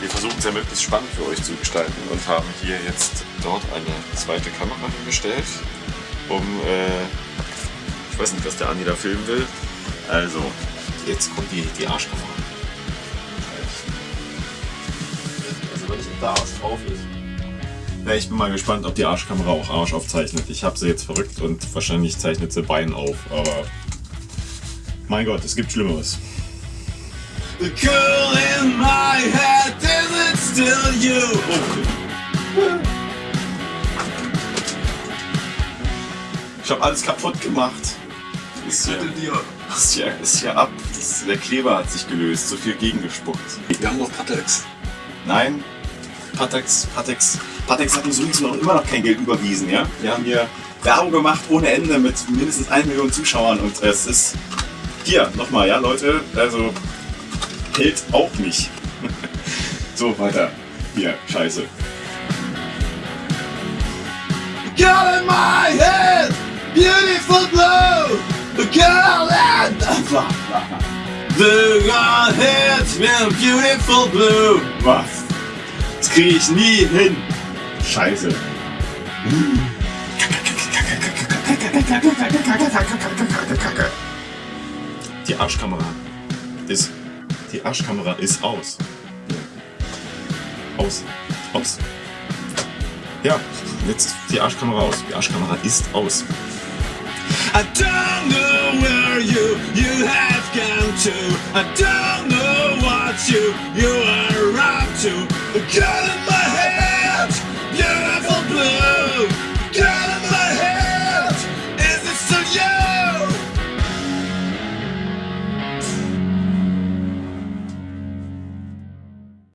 Wir versuchen es ja möglichst spannend für euch zu gestalten und haben hier jetzt dort eine zweite Kamera hingestellt, um, äh, ich weiß nicht, was der Andi da filmen will. Also, jetzt kommt die, die Arschkamera. Also wenn nicht der Arsch drauf ist. Ja, ich bin mal gespannt, ob die Arschkamera auch Arsch aufzeichnet. Ich habe sie jetzt verrückt und wahrscheinlich zeichnet sie Bein auf, aber mein Gott, es gibt Schlimmeres. The girl in my head, still you? Ich habe alles kaputt gemacht. Ist ja, ist ja, ist ja ab. Das, der Kleber hat sich gelöst, so viel gegengespuckt. Wir haben noch Patex. Nein, Patex, Patex, Patex hat uns übrigens noch immer noch kein Geld überwiesen, ja? Wir haben hier Werbung gemacht ohne Ende mit mindestens 1 Million Zuschauern und es ist hier nochmal, ja Leute, also hält auch nicht. So, weiter. Hier, scheiße. Girl in my head, beautiful blue. The girl in the girl hits me beautiful blue. Was? Das kriege ich nie hin. Scheiße. Die Arschkamera ist. Die Arschkamera ist aus. Aus. Aus. Ja, jetzt die Arschkamera aus. Die Arschkamera ist aus. I don't know where you you have gone to. I don't know what you you are up to.